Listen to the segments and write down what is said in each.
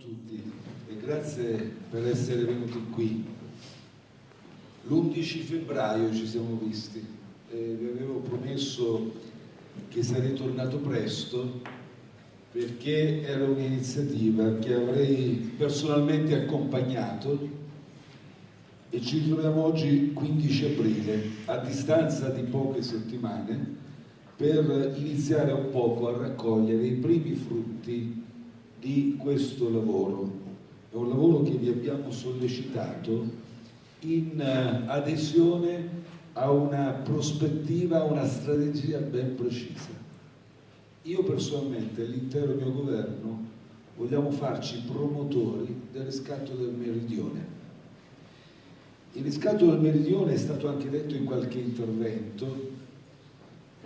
tutti e grazie per essere venuti qui. L'11 febbraio ci siamo visti e vi avevo promesso che sarei tornato presto perché era un'iniziativa che avrei personalmente accompagnato e ci troviamo oggi 15 aprile a distanza di poche settimane per iniziare un poco a raccogliere i primi frutti di questo lavoro. È un lavoro che vi abbiamo sollecitato in eh, adesione a una prospettiva, a una strategia ben precisa. Io personalmente e l'intero mio governo vogliamo farci promotori del riscatto del meridione. Il riscatto del meridione è stato anche detto in qualche intervento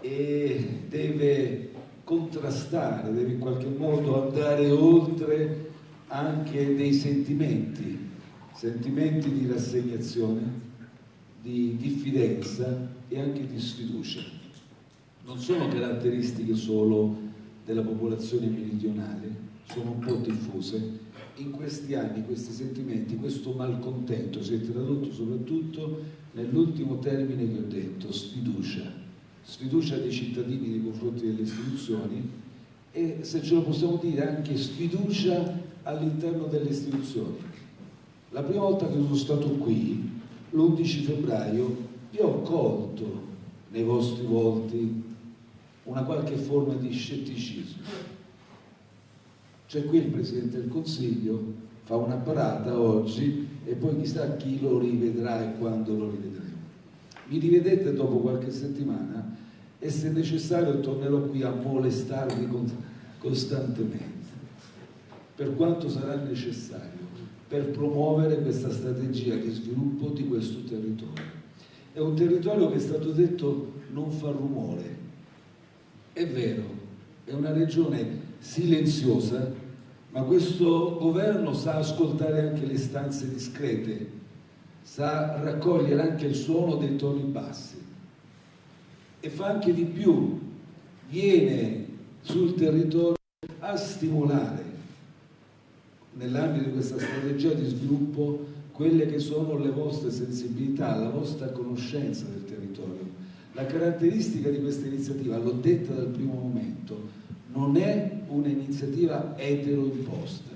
e deve contrastare, deve in qualche modo andare oltre anche dei sentimenti, sentimenti di rassegnazione, di diffidenza e anche di sfiducia. Non sono caratteristiche solo della popolazione meridionale, sono un po' diffuse. In questi anni questi sentimenti, questo malcontento si è tradotto soprattutto nell'ultimo termine che ho detto, sfiducia sfiducia dei cittadini nei confronti delle istituzioni e se ce lo possiamo dire anche sfiducia all'interno delle istituzioni. La prima volta che sono stato qui, l'11 febbraio, io ho colto nei vostri volti una qualche forma di scetticismo. Cioè qui il Presidente del Consiglio fa una parata oggi e poi chissà chi lo rivedrà e quando lo rivedremo. Mi rivedete dopo qualche settimana e se necessario tornerò qui a molestarvi costantemente, per quanto sarà necessario, per promuovere questa strategia di sviluppo di questo territorio. È un territorio che è stato detto non fa rumore, è vero, è una regione silenziosa, ma questo governo sa ascoltare anche le stanze discrete, sa raccogliere anche il suono dei toni bassi e fa anche di più, viene sul territorio a stimolare nell'ambito di questa strategia di sviluppo quelle che sono le vostre sensibilità, la vostra conoscenza del territorio. La caratteristica di questa iniziativa, l'ho detta dal primo momento, non è un'iniziativa etero-imposta.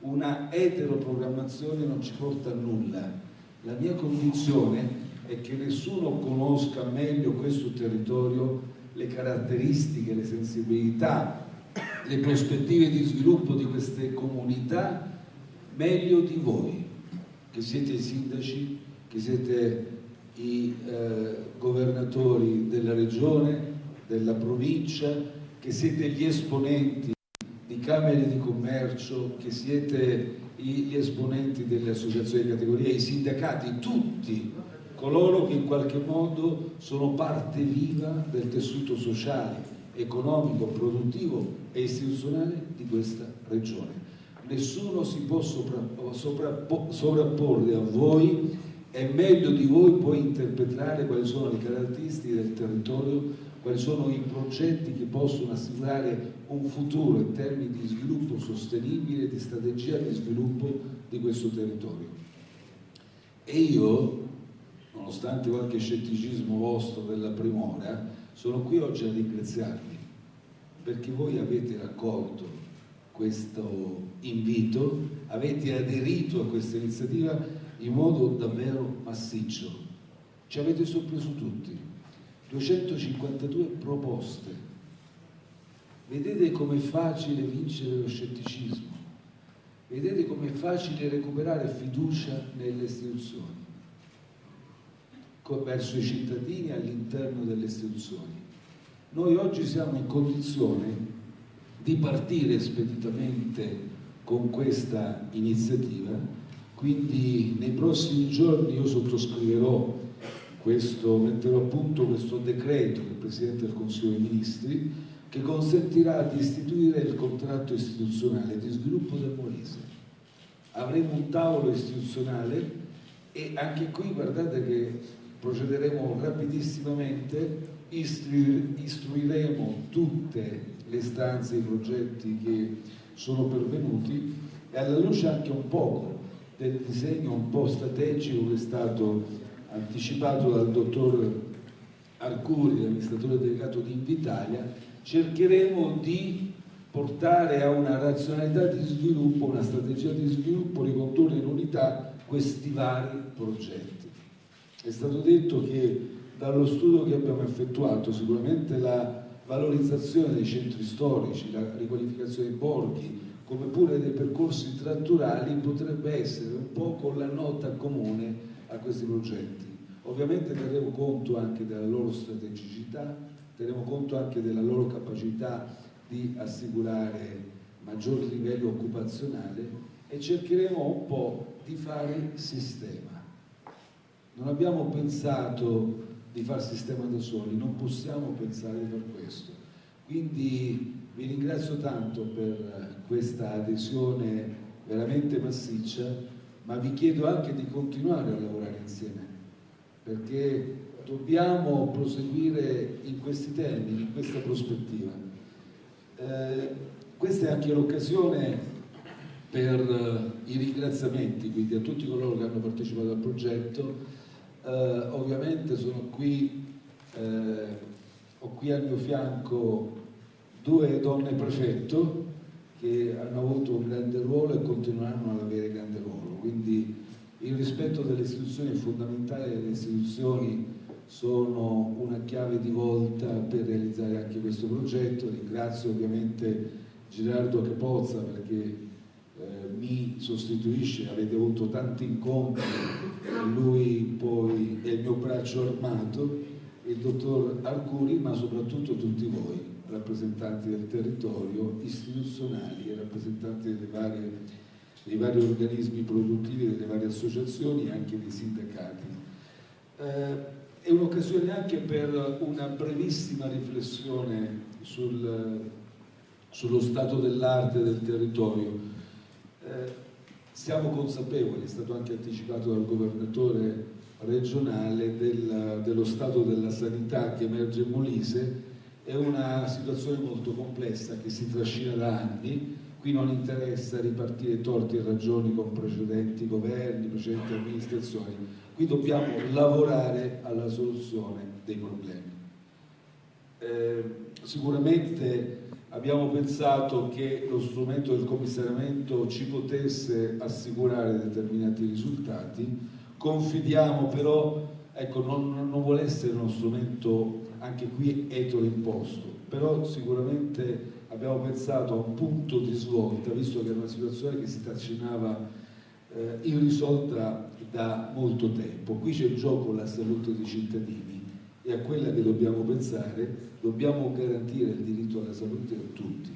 Una etero-programmazione non ci porta a nulla. La mia convinzione e che nessuno conosca meglio questo territorio, le caratteristiche, le sensibilità, le prospettive di sviluppo di queste comunità meglio di voi, che siete i sindaci, che siete i eh, governatori della regione, della provincia, che siete gli esponenti di camere di commercio, che siete gli esponenti delle associazioni di categoria, i sindacati, tutti coloro che in qualche modo sono parte viva del tessuto sociale, economico, produttivo e istituzionale di questa regione. Nessuno si può sovrapporre a voi e meglio di voi può interpretare quali sono le caratteristiche del territorio, quali sono i progetti che possono assicurare un futuro in termini di sviluppo sostenibile, di strategia di sviluppo di questo territorio. E io nonostante qualche scetticismo vostro della prima ora, sono qui oggi a ringraziarvi perché voi avete raccolto questo invito, avete aderito a questa iniziativa in modo davvero massiccio. Ci avete sorpreso tutti. 252 proposte. Vedete com'è facile vincere lo scetticismo. Vedete com'è facile recuperare fiducia nelle istituzioni verso i cittadini all'interno delle istituzioni. Noi oggi siamo in condizione di partire speditamente con questa iniziativa, quindi nei prossimi giorni io sottoscriverò questo, metterò a punto questo decreto del Presidente del Consiglio dei Ministri che consentirà di istituire il contratto istituzionale di sviluppo del Molise. Avremo un tavolo istituzionale e anche qui guardate che procederemo rapidissimamente, istruiremo tutte le istanze e i progetti che sono pervenuti e alla luce anche un poco del disegno un po' strategico che è stato anticipato dal dottor Arcuri, l'amministratore delegato di Invitalia, cercheremo di portare a una razionalità di sviluppo, una strategia di sviluppo, ricondurre in unità questi vari progetti. È stato detto che dallo studio che abbiamo effettuato sicuramente la valorizzazione dei centri storici, la riqualificazione dei borghi, come pure dei percorsi tratturali potrebbe essere un po' con la nota comune a questi progetti. Ovviamente terremo conto anche della loro strategicità, terremo conto anche della loro capacità di assicurare maggior livello occupazionale e cercheremo un po' di fare sistema. Non abbiamo pensato di fare sistema da soli, non possiamo pensare di fare questo. Quindi vi ringrazio tanto per questa adesione veramente massiccia, ma vi chiedo anche di continuare a lavorare insieme, perché dobbiamo proseguire in questi termini, in questa prospettiva. Eh, questa è anche l'occasione per i ringraziamenti, quindi a tutti coloro che hanno partecipato al progetto. Eh, ovviamente sono qui, eh, ho qui al mio fianco due donne prefetto che hanno avuto un grande ruolo e continueranno ad avere grande ruolo, quindi il rispetto delle istituzioni è fondamentale, le istituzioni sono una chiave di volta per realizzare anche questo progetto, ringrazio ovviamente Gerardo Capozza perché eh, mi sostituisce, avete avuto tanti incontri lui poi è il mio braccio armato, il dottor Arcuri ma soprattutto tutti voi rappresentanti del territorio, istituzionali e rappresentanti varie, dei vari organismi produttivi, delle varie associazioni e anche dei sindacati. Eh, è un'occasione anche per una brevissima riflessione sul, sullo stato dell'arte del territorio. Eh, siamo consapevoli, è stato anche anticipato dal governatore regionale, del, dello stato della sanità che emerge in Molise è una situazione molto complessa che si trascina da anni, qui non interessa ripartire torti e ragioni con precedenti governi, precedenti amministrazioni, qui dobbiamo lavorare alla soluzione dei problemi. Eh, sicuramente abbiamo pensato che lo strumento del commissariamento ci potesse assicurare determinati risultati, confidiamo però, ecco, non, non vuole essere uno strumento anche qui etero imposto, però sicuramente abbiamo pensato a un punto di svolta, visto che era una situazione che si trascinava eh, irrisolta da molto tempo. Qui c'è in gioco la salute dei cittadini e a quella che dobbiamo pensare, dobbiamo garantire il diritto alla salute a tutti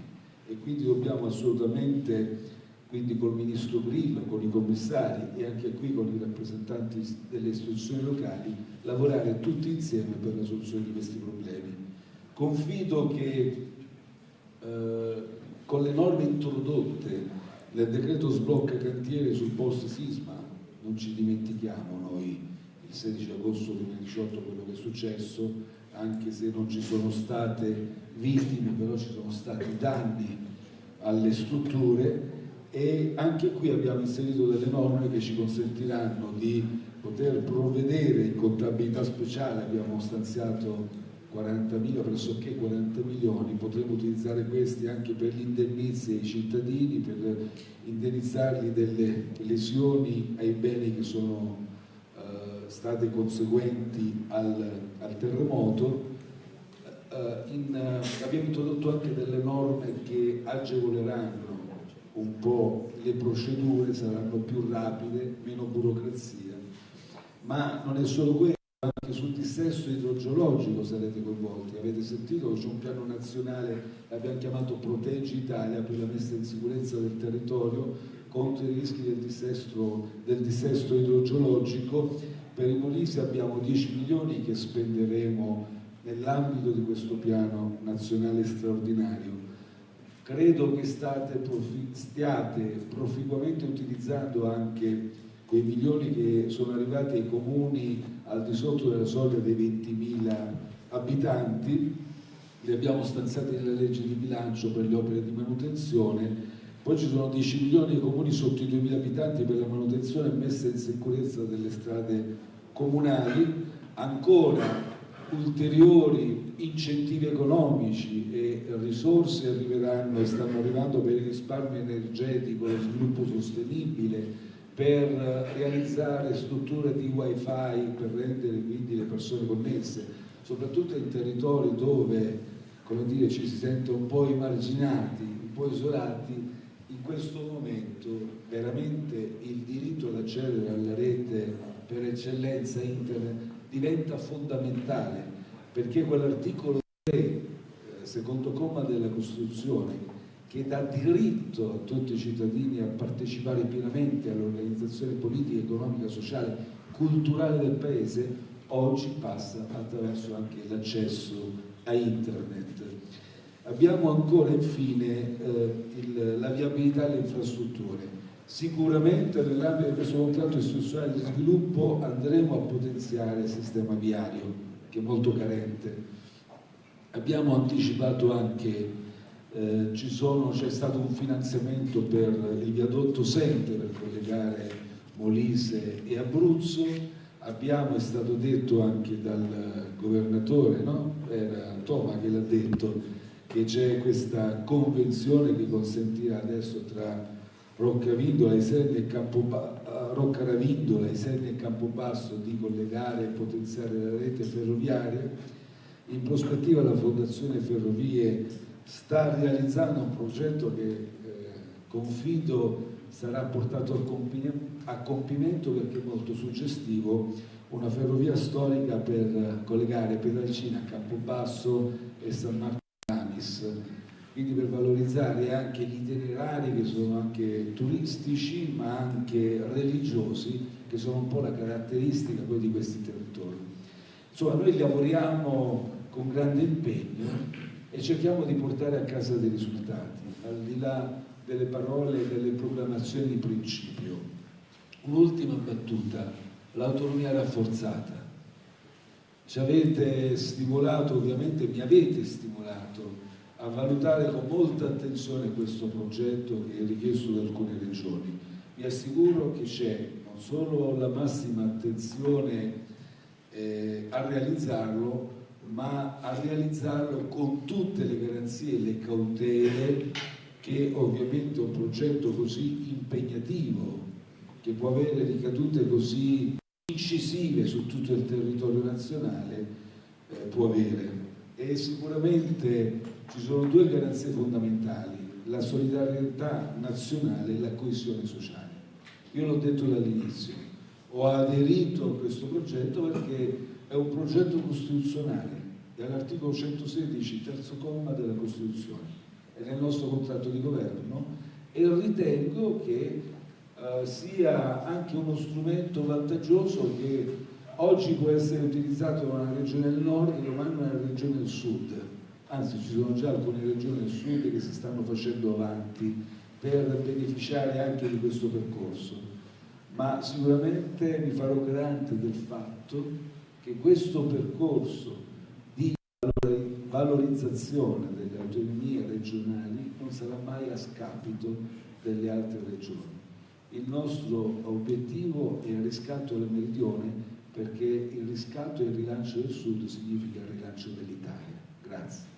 e quindi dobbiamo assolutamente quindi col ministro Grillo, con i commissari e anche qui con i rappresentanti delle istituzioni locali, lavorare tutti insieme per la soluzione di questi problemi. Confido che eh, con le norme introdotte nel decreto sblocca cantiere sul post sisma, non ci dimentichiamo noi il 16 agosto 2018 quello che è successo, anche se non ci sono state vittime, però ci sono stati danni alle strutture e anche qui abbiamo inserito delle norme che ci consentiranno di poter provvedere in contabilità speciale, abbiamo stanziato 40.000, pressoché 40 milioni, potremo utilizzare questi anche per gli indennizzi ai cittadini, per indennizzarli delle lesioni ai beni che sono eh, state conseguenti al, al terremoto. Eh, in, abbiamo introdotto anche delle norme che agevoleranno un po' le procedure saranno più rapide, meno burocrazia, ma non è solo questo, anche sul dissesto idrogeologico sarete coinvolti, avete sentito? C'è un piano nazionale, l'abbiamo chiamato Proteggi Italia per la messa in sicurezza del territorio contro i rischi del dissesto, del dissesto idrogeologico, per i Molise abbiamo 10 milioni che spenderemo nell'ambito di questo piano nazionale straordinario credo che profi stiate proficuamente utilizzando anche quei milioni che sono arrivati ai comuni al di sotto della soglia dei 20.000 abitanti, li abbiamo stanziati nella legge di bilancio per le opere di manutenzione. Poi ci sono 10 milioni di comuni sotto i 2.000 abitanti per la manutenzione e messa in sicurezza delle strade comunali, ancora ulteriori incentivi economici e risorse arriveranno e stanno arrivando per il risparmio energetico, lo sviluppo sostenibile, per realizzare strutture di wifi per rendere quindi le persone connesse, soprattutto in territori dove dire, ci si sente un po' emarginati, un po' isolati, in questo momento veramente il diritto ad accedere alla rete per eccellenza internet diventa fondamentale perché quell'articolo 3, eh, secondo comma della Costituzione, che dà diritto a tutti i cittadini a partecipare pienamente all'organizzazione politica, economica, sociale, culturale del Paese, oggi passa attraverso anche l'accesso a Internet. Abbiamo ancora infine eh, il, la viabilità delle infrastrutture. Sicuramente nell'ambito di questo contratto istituzionale di sviluppo andremo a potenziare il sistema viario, che è molto carente. Abbiamo anticipato anche eh, c'è stato un finanziamento per il viadotto Sente per collegare Molise e Abruzzo, abbiamo, è stato detto anche dal governatore, no? era Toma che l'ha detto, che c'è questa convenzione che consentirà adesso tra Roccavindola, Isernia e Roccaravindola, Isernia e Campobasso di collegare e potenziare la rete ferroviaria. In prospettiva la Fondazione Ferrovie sta realizzando un progetto che eh, confido sarà portato a compimento perché è molto suggestivo, una ferrovia storica per collegare Pedalcina, Campobasso e San Marco Amis, quindi per valorizzare anche gli itinerari che sono anche turistici ma anche religiosi, che sono un po' la caratteristica poi di questi territori. Insomma, noi lavoriamo con grande impegno e cerchiamo di portare a casa dei risultati, al di là delle parole e delle proclamazioni di principio. Un'ultima battuta, l'autonomia rafforzata. Ci avete stimolato, ovviamente mi avete stimolato a valutare con molta attenzione questo progetto che è richiesto da alcune regioni. Vi assicuro che c'è non solo la massima attenzione eh, a realizzarlo, ma a realizzarlo con tutte le garanzie e le cautele che ovviamente un progetto così impegnativo, che può avere ricadute così incisive su tutto il territorio nazionale, eh, può avere. E sicuramente ci sono due garanzie fondamentali, la solidarietà nazionale e la coesione sociale. Io l'ho detto dall'inizio, ho aderito a questo progetto perché è un progetto costituzionale è all'articolo 116, terzo comma della Costituzione, è nel nostro contratto di governo e ritengo che eh, sia anche uno strumento vantaggioso che oggi può essere utilizzato da una regione del nord domani una regione del sud. Anzi, ci sono già alcune regioni del sud che si stanno facendo avanti per beneficiare anche di questo percorso. Ma sicuramente mi farò garante del fatto che questo percorso valorizzazione delle autonomie regionali non sarà mai a scapito delle altre regioni. Il nostro obiettivo è il riscatto del meridione perché il riscatto e il rilancio del Sud significa il rilancio dell'Italia. Grazie.